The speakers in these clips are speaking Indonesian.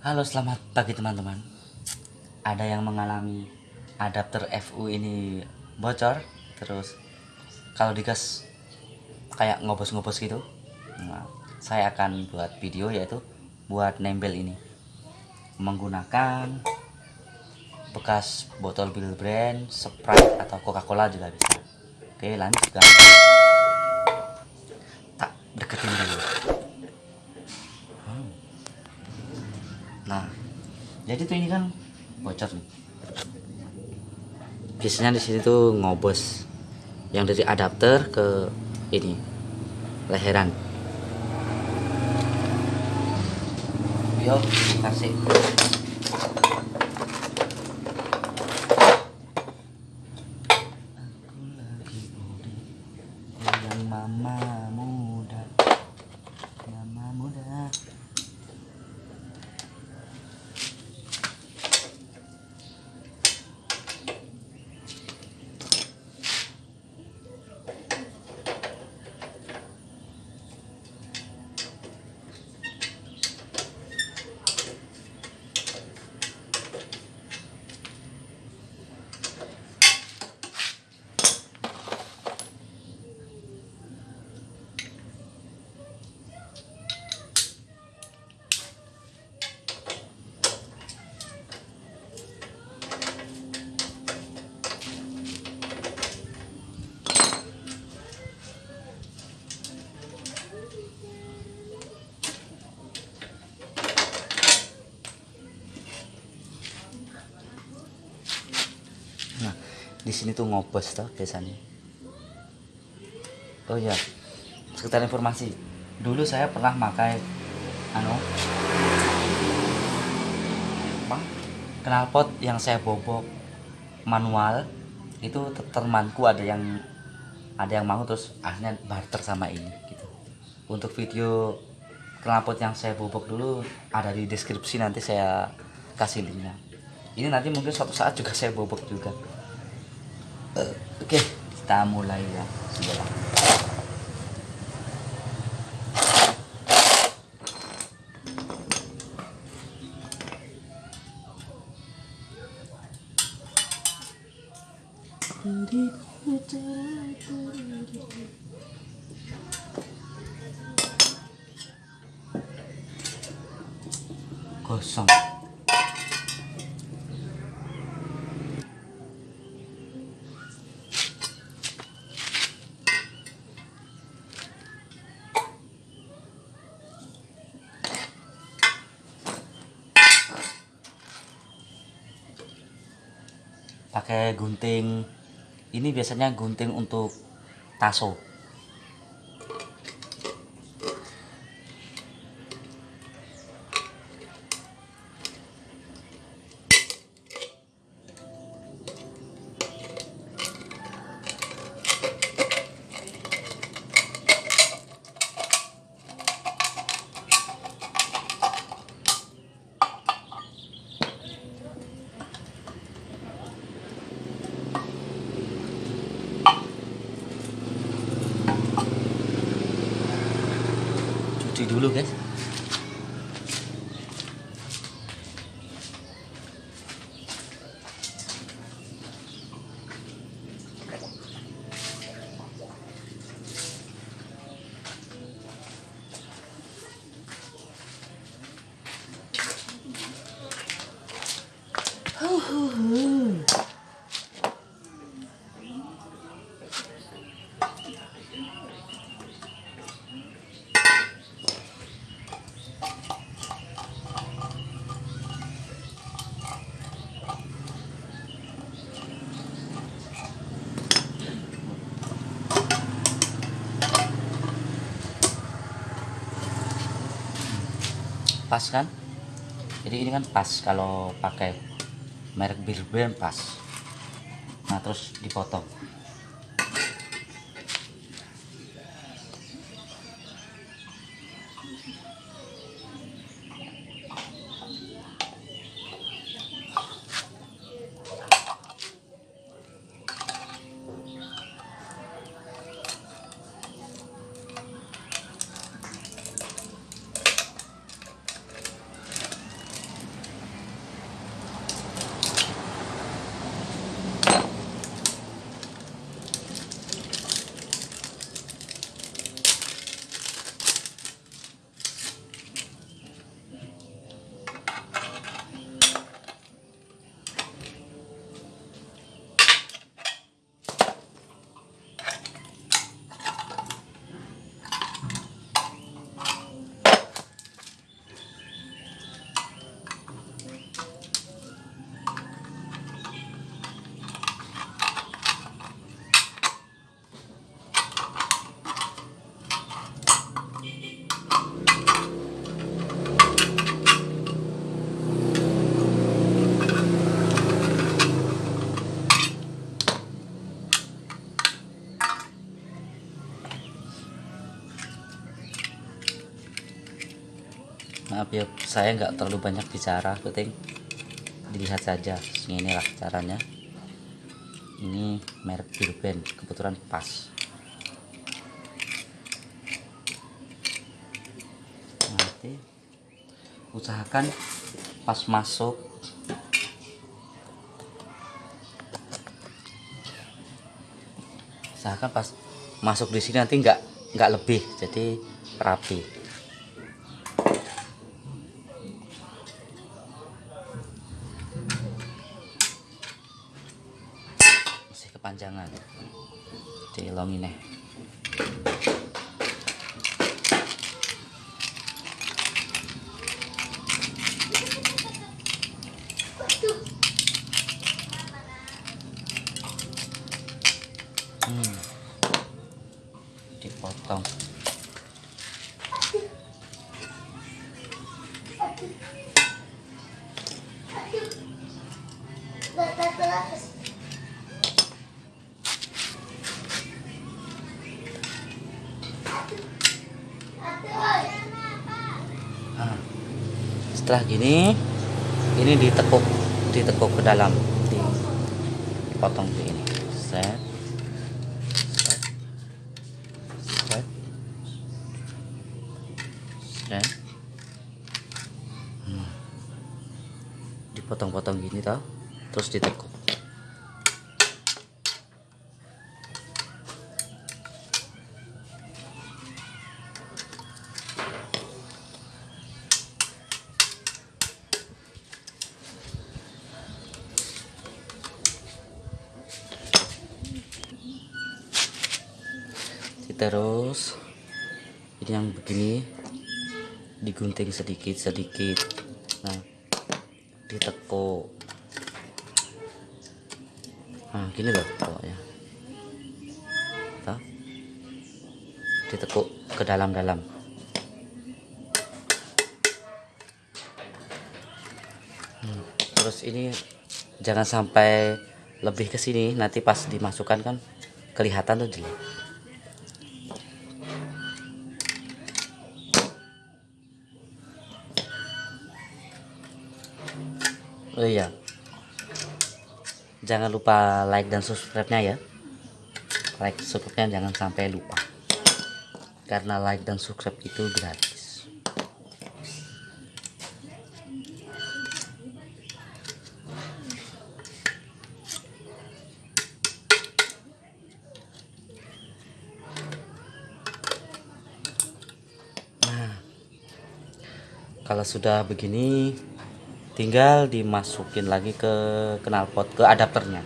Halo selamat pagi teman-teman. Ada yang mengalami adapter FU ini bocor Terus kalau digas kayak ngobos-ngobos gitu nah, Saya akan buat video yaitu buat nempel ini. Menggunakan bekas botol Bill Brand, Sprite atau Coca-Cola juga bisa. Oke lanjut guys Tak deketin dulu Nah, jadi tuh ini kan bocor nih. Biasanya di sini tuh ngobos yang dari adapter ke ini leheran. Yuk, kasih. Aku lagi muda, yang mama muda, mama muda. Nah, di sini tuh ngobos toh biasanya. Oh iya, sekitar informasi. Dulu saya pernah pakai anu apa? Knalpot yang saya bobok manual itu te- temanku ada yang ada yang mau terus akhirnya barter sama ini gitu. Untuk video knalpot yang saya bobok dulu ada di deskripsi nanti saya kasih linknya ini nanti mungkin suatu saat juga saya bobok juga Oke kita mulai ya. Sudah. Kosong pakai gunting. Ini biasanya gunting untuk taso cuci dulu guys pas kan? Jadi ini kan pas kalau pakai merek bir brand pas. Nah terus dipotong ya saya nggak terlalu banyak bicara penting dilihat saja inilah caranya. Ini merek Birben kebetulan pas. Nanti usahakan pas masuk. Usahakan pas masuk di sini nanti nggak nggak lebih jadi rapi kepanjangan. Dilongin nih. Hmm. dipotong. Nah, setelah gini ini ditekuk ditekuk ke dalam dipotong begini set. Set. Set. Set. Hmm. dipotong-potong gini tau terus ditekuk ini yang begini digunting sedikit sedikit. Nah ditekuk. Nah gini loh pokoknya. Tuh. ditekuk ke dalam-dalam. Hmm, terus ini jangan sampai lebih ke sini. Nanti pas dimasukkan kan kelihatan tuh jelek Oh iya. Jangan lupa like dan subscribe-nya ya. Like subscribe-nya jangan sampai lupa. Karena like dan subscribe itu gratis. Nah, kalau sudah begini tinggal dimasukin lagi ke knalpot ke adapternya.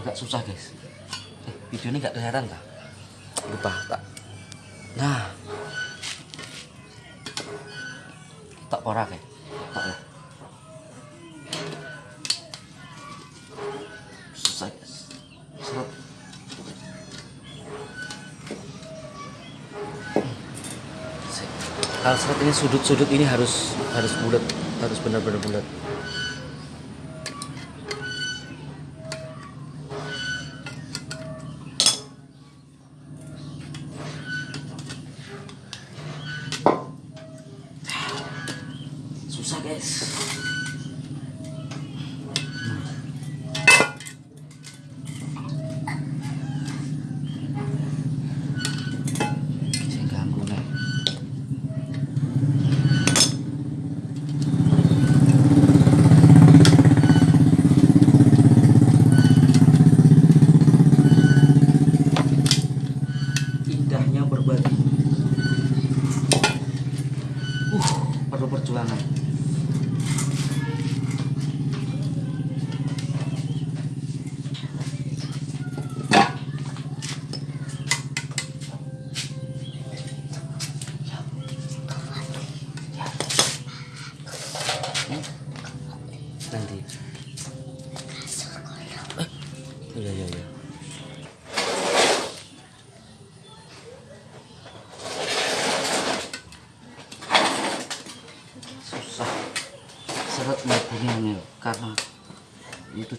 Agak susah guys. Eh, video ini nggak kelihatan kah lupa tak nah. Tak porak ya? Kalau seret ini sudut-sudut ini harus harus bulat harus benar-benar bulat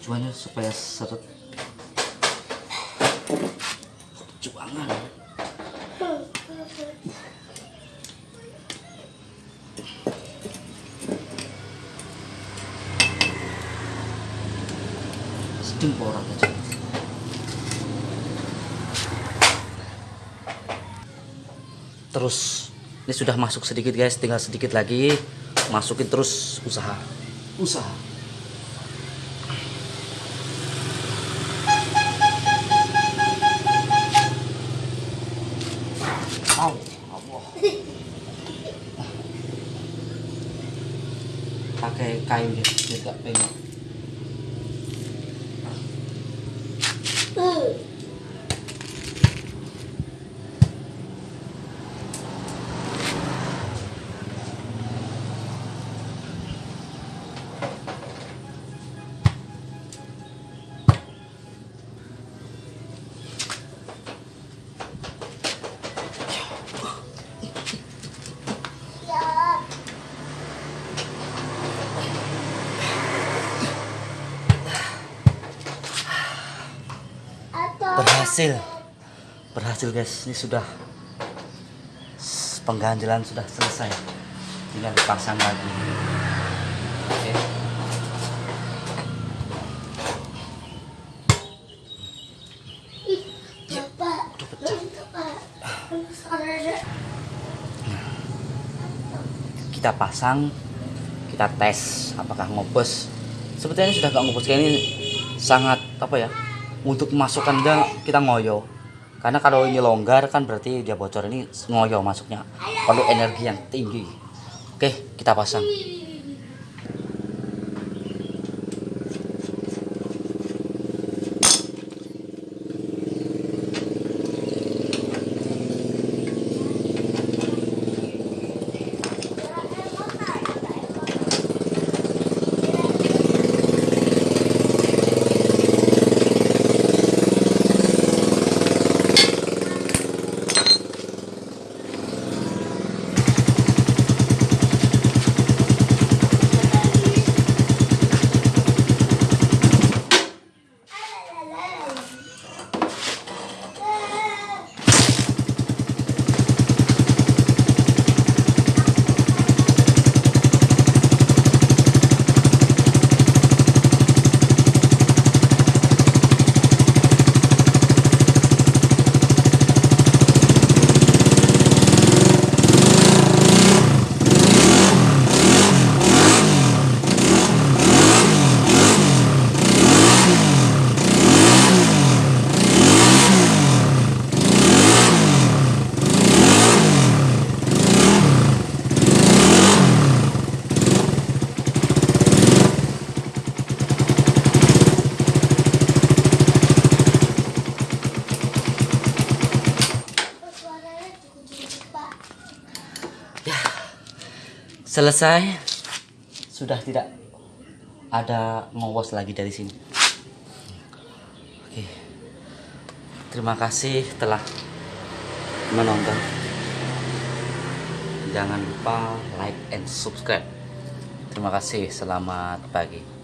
tujuannya supaya seret. Juangan sedang porak aja. Terus ini sudah masuk sedikit guys. Tinggal sedikit lagi. Masukin terus usaha. Usaha berhasil. Berhasil guys. Ini sudah pengganjelan sudah selesai. Tinggal dipasang lagi. Oke. Kita pasang kita tes apakah ngobos. Sebetulnya sudah gak ngobos kayak ini. Sangat apa ya untuk masukkan dia kita ngoyo. Karena kalau ini longgar kan berarti dia bocor ini ngoyo masuknya. Perlu energi yang tinggi. Oke kita pasang selesai. Sudah tidak ada ngowos lagi dari sini. Oke. Terima kasih telah menonton. Jangan lupa like and subscribe. Terima kasih. Selamat pagi